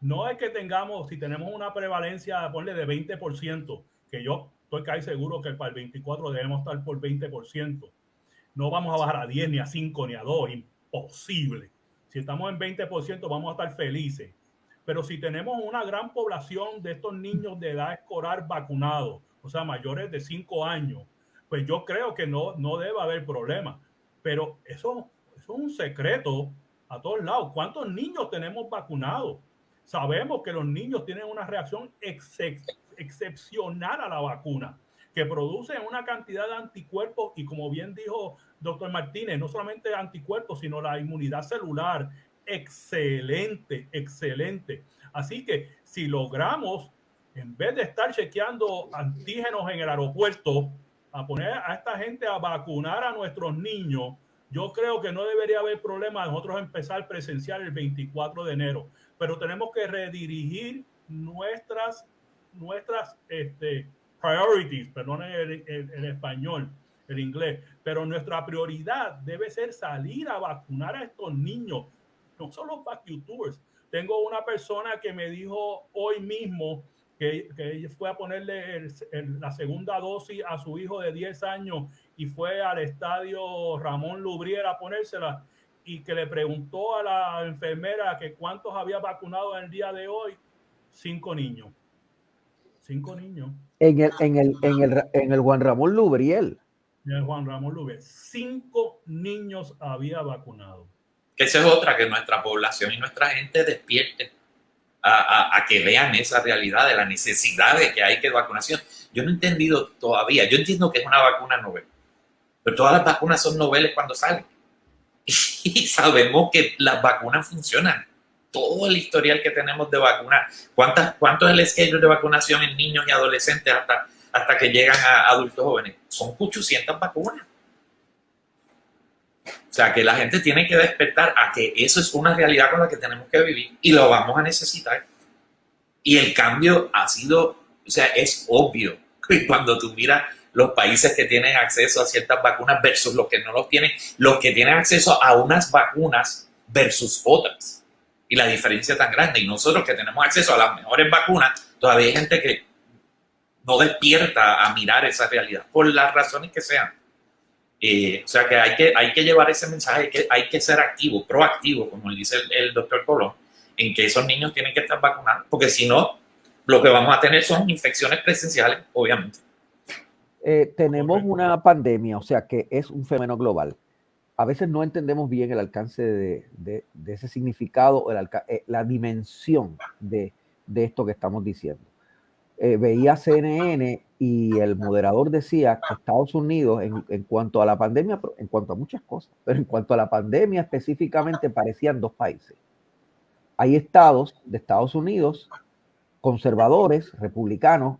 No es que tengamos, si tenemos una prevalencia, ponle de 20%, que yo estoy casi seguro que para el 24 debemos estar por 20%. No vamos a bajar a 10, ni a 5, ni a 2, imposible. Si estamos en 20%, vamos a estar felices. Pero si tenemos una gran población de estos niños de edad escolar vacunados, o sea, mayores de 5 años, pues yo creo que no, no debe haber problema. Pero eso, eso es un secreto a todos lados. ¿Cuántos niños tenemos vacunados? Sabemos que los niños tienen una reacción excepcional a la vacuna, que producen una cantidad de anticuerpos y como bien dijo doctor Martínez, no solamente anticuerpos, sino la inmunidad celular. Excelente, excelente. Así que si logramos, en vez de estar chequeando antígenos en el aeropuerto, a poner a esta gente a vacunar a nuestros niños, yo creo que no debería haber problema nosotros empezar presencial el 24 de enero pero tenemos que redirigir nuestras, nuestras este, priorities, perdón el, el, español, el inglés, pero nuestra prioridad debe ser salir a vacunar a estos niños, no solo para youtubers. Tengo una persona que me dijo hoy mismo que, que fue a ponerle la segunda dosis a su hijo de 10 años y fue al estadio Ramón Lubriera a ponérsela y que le preguntó a la enfermera que cuántos había vacunado en el día de hoy, cinco niños. Cinco niños. En el, en el, en el, en el Juan Ramón Lubriel. En el Juan Ramón Lubriel. Cinco niños había vacunado. Que esa es otra, que nuestra población y nuestra gente despierte a, a, a, que vean esa realidad de la necesidad de que hay que vacunación. Yo no he entendido todavía. Yo entiendo que es una vacuna novel, pero todas las vacunas son noveles cuando salen <laughs> y sabemos que las vacunas funcionan. Todo el historial que tenemos de vacunas, ¿cuántas, ¿cuánto es el schedule de vacunación en niños y adolescentes hasta, hasta que llegan a adultos jóvenes? Son 800 vacunas. O sea, que la gente tiene que despertar a que eso es una realidad con la que tenemos que vivir y lo vamos a necesitar. Y el cambio ha sido, o sea, es obvio. que Cuando tú miras los países que tienen acceso a ciertas vacunas versus los que no los tienen, los que tienen acceso a unas vacunas versus otras. Y la diferencia tan grande. Y nosotros que tenemos acceso a las mejores vacunas, todavía hay gente que no despierta a mirar esa realidad, por las razones que sean. Eh, o sea que hay, que hay que llevar ese mensaje, que hay que ser activo, proactivo, como dice el, el doctor Colón, en que esos niños tienen que estar vacunados, porque si no, lo que vamos a tener son infecciones presenciales, obviamente. Eh, tenemos una pandemia, o sea que es un fenómeno global. A veces no entendemos bien el alcance de, ese significado, eh, la dimensión de, esto que estamos diciendo. Eh, veía CNN y el moderador decía que Estados Unidos, en, cuanto a la pandemia, en cuanto a muchas cosas, pero en cuanto a la pandemia específicamente, parecían dos países. Hay estados de Estados Unidos conservadores, republicanos,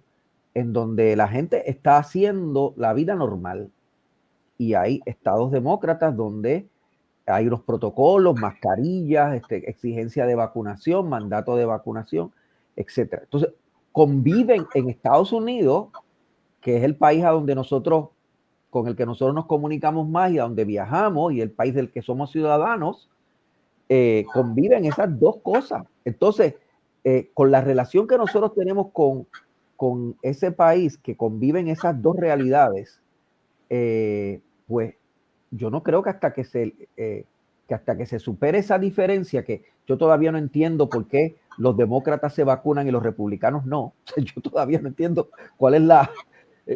en donde la gente está haciendo la vida normal y hay estados demócratas donde hay unos protocolos, mascarillas, este, exigencia de vacunación, mandato de vacunación, etcétera. Entonces, conviven en Estados Unidos, que es el país a donde nosotros, con el que nosotros nos comunicamos más y a donde viajamos y el país del que somos ciudadanos, eh, conviven esas dos cosas. Entonces, eh, con la relación que nosotros tenemos con con ese país que conviven esas dos realidades, eh, pues yo no creo que hasta que se eh, que hasta que se supere esa diferencia, que yo todavía no entiendo por qué los demócratas se vacunan y los republicanos no. <laughs> Yo todavía no entiendo cuál es la...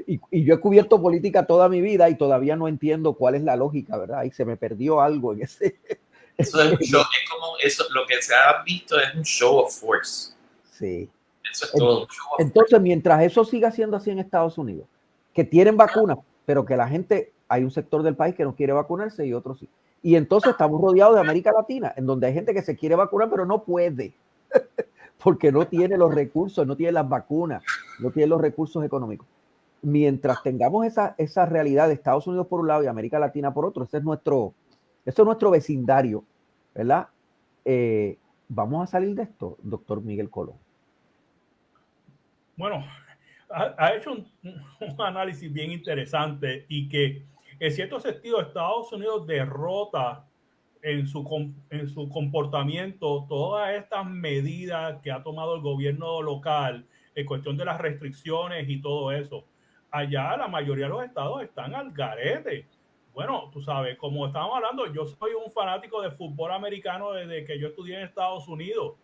Y, y, yo he cubierto política toda mi vida y todavía no entiendo cuál es la lógica, ¿verdad? Y se me perdió algo en ese... <laughs> Eso es, un show, es como eso, lo que se ha visto es un show of force. Sí. Entonces, mientras eso siga siendo así en Estados Unidos, que tienen vacunas, pero que la gente, hay un sector del país que no quiere vacunarse y otros sí. Y entonces estamos rodeados de América Latina, en donde hay gente que se quiere vacunar, pero no puede, <laughs> porque no tiene los recursos, no tiene las vacunas, no tiene los recursos económicos. Mientras tengamos esa, esa realidad de Estados Unidos por un lado y América Latina por otro, ese es nuestro, ese es nuestro vecindario, ¿verdad? Eh, vamos a salir de esto, doctor Miguel Colón. Bueno, ha, hecho un, análisis bien interesante y que en cierto sentido Estados Unidos derrota en su, en su comportamiento todas estas medidas que ha tomado el gobierno local en cuestión de las restricciones y todo eso. Allá la mayoría de los estados están al garete. Bueno, tú sabes, como estábamos hablando, yo soy un fanático de fútbol americano desde que yo estudié en Estados Unidos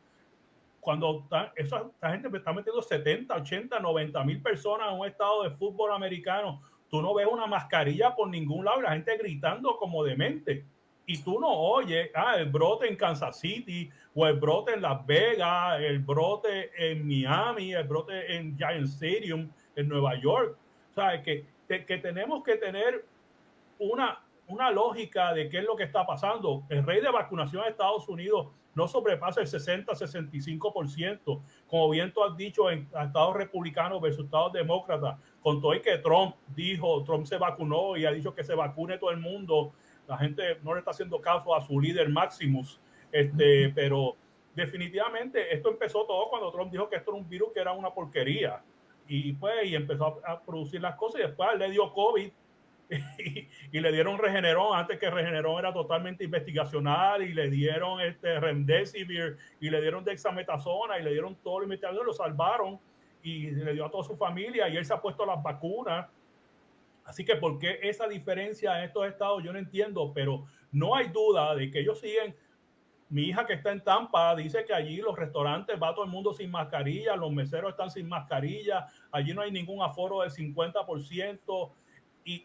cuando esa, gente está metiendo 70, 80, 90 mil personas en un estado de fútbol americano, tú no ves una mascarilla por ningún lado la gente gritando como demente. Y tú no oyes, ah, el brote en Kansas City, o el brote en Las Vegas, el brote en Miami, el brote en Giant Stadium en Nueva York. O sea, que, que tenemos que tener una, una logika de qué es lo que está pasando. El rey de vacunación de Estados Unidos no sobrepasa el 60-65%, como bien tú has dicho en estados republicanos versus estados demócratas, con todo y que Trump dijo, Trump se vacunó y ha dicho que se vacune todo el mundo, la gente no le está haciendo caso a su líder Maximus, este, pero definitivamente esto empezó todo cuando Trump dijo que esto era un virus que era una porquería. Y pues y empezó a, producir las cosas y después le dio COVID <laughs> y, le dieron Regeneron antes que Regeneron era totalmente investigacional y le dieron este Remdesivir y le dieron dexametasona y le dieron todo el investigador, lo salvaron y le dio a toda su familia y él se ha puesto las vacunas. Así que por qué esa diferencia en estos estados yo no entiendo, pero no hay duda de que ellos siguen. Mi hija que está en Tampa dice que allí los restaurantes va todo el mundo sin mascarilla, los meseros están sin mascarilla, allí no hay ningún aforo del 50%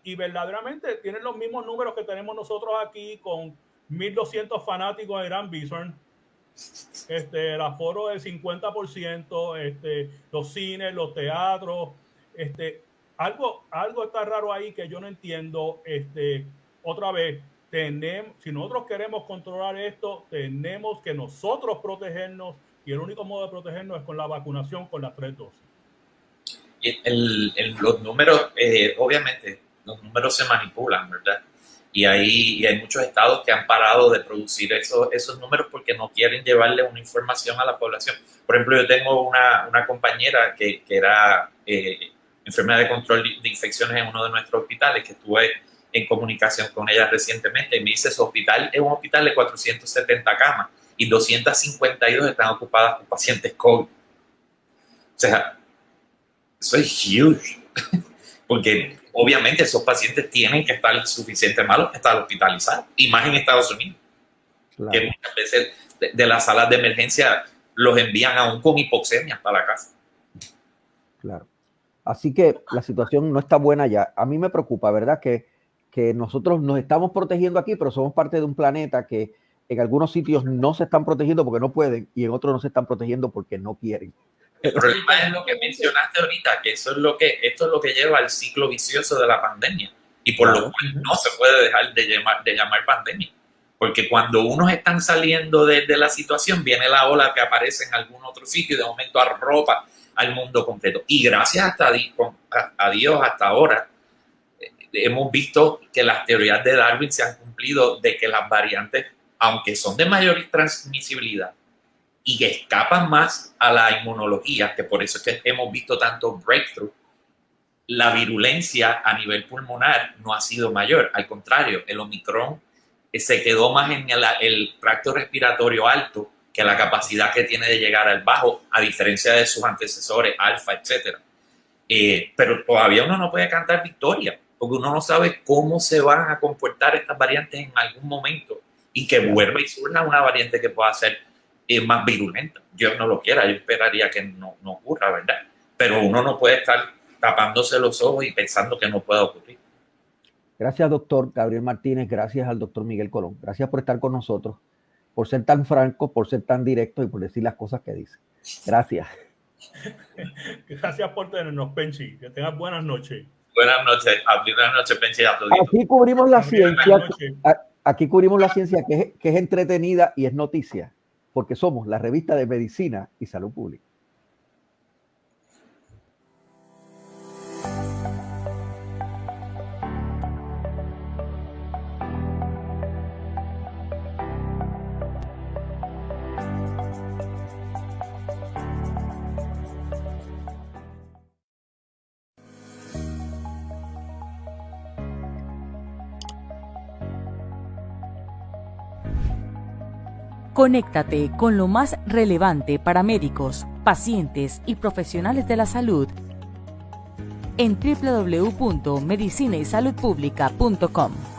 y, verdaderamente tienen los mismos números que tenemos nosotros aquí con 1.200 fanáticos de Gran Bison. Este, el aforo del 50%, este, los cines, los teatros, este, algo, algo está raro ahí que yo no entiendo. Este, otra vez, tenemos, si nosotros queremos controlar esto, tenemos que nosotros protegernos y el único modo de protegernos es con la vacunación, con las tres dosis. El, los números, eh, obviamente, los números se manipulan, ¿verdad? Y hay, hay muchos estados que han parado de producir esos, esos números porque no quieren llevarle una información a la población. Por ejemplo, yo tengo una, una compañera que, que era eh, enfermera de control de infecciones en uno de nuestros hospitales, que estuve en comunicación con ella recientemente, y me dice, su hospital es un hospital de 470 camas y 252 están ocupadas por pacientes COVID. O sea, eso es huge, <laughs> porque obviamente esos pacientes tienen que estar suficientemente malos para estar hospitalizados, y más en Estados Unidos, que muchas veces de, las salas de emergencia los envían aún con hipoxemia para la casa. Claro. Así que la situación no está buena ya. A mí me preocupa, ¿verdad? Que, que nosotros nos estamos protegiendo aquí, pero somos parte de un planeta que en algunos sitios no se están protegiendo porque no pueden y en otros no se están protegiendo porque no quieren. El problema es lo que mencionaste ahorita, que eso es lo que, esto es lo que lleva al ciclo vicioso de la pandemia y por lo cual no se puede dejar de llamar, de llamar pandemia. Porque cuando unos están saliendo de, la situación, viene la ola que aparece en algún otro sitio y de momento arropa al mundo completo. Y gracias hasta a Dios hasta ahora, eh, hemos visto que las teorías de Darwin se han cumplido de que las variantes, aunque son de mayor transmisibilidad, y que escapan más a la inmunología, que por eso es que hemos visto tanto breakthrough, la virulencia a nivel pulmonar no ha sido mayor. Al contrario, el Omicron eh, se quedó más en el, tracto respiratorio alto que la capacidad que tiene de llegar al bajo, a diferencia de sus antecesores, alfa, etc. Eh, pero todavía uno no puede cantar victoria, porque uno no sabe cómo se van a comportar estas variantes en algún momento y que vuelva y surja una variante que pueda ser es más virulenta. Yo no lo quiera, yo esperaría que no, no ocurra, ¿verdad? Pero uno no puede estar tapándose los ojos y pensando que no pueda ocurrir. Gracias, doctor Gabriel Martínez. Gracias al doctor Miguel Colón. Gracias por estar con nosotros, por ser tan franco, por ser tan directo y por decir las cosas que dice. Gracias. <laughs> Gracias por tenernos, Penchi. Que tengas buenas noches. Buenas noches. Buenas noches, Penchi. Aquí cubrimos la ciencia. Aquí cubrimos la ciencia que es, que es entretenida y es noticia porque somos la revista de medicina y salud pública. Conéctate con lo más relevante para médicos, pacientes y profesionales de la salud en www.medicinaysaludpublica.com.